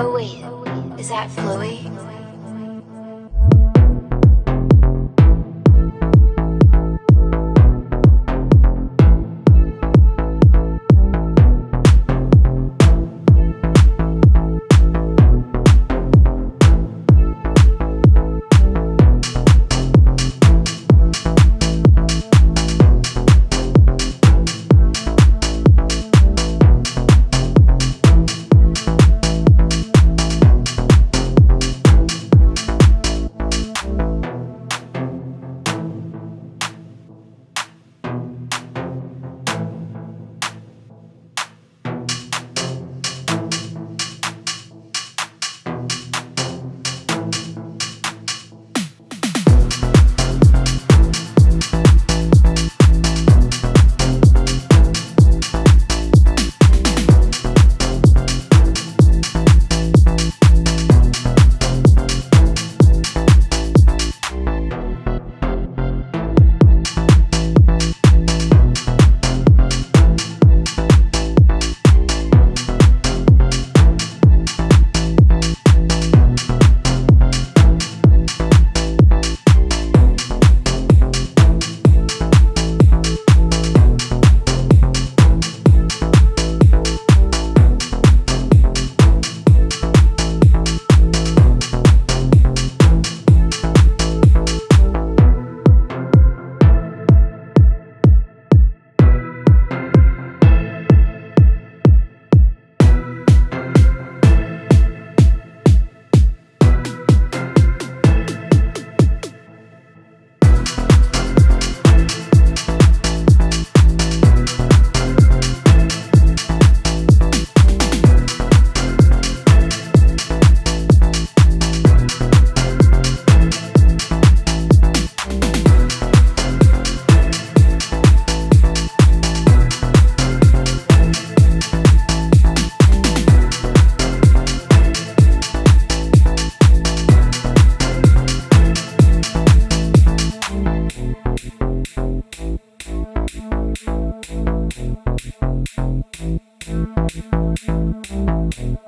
Oh wait, is that Floey? Thank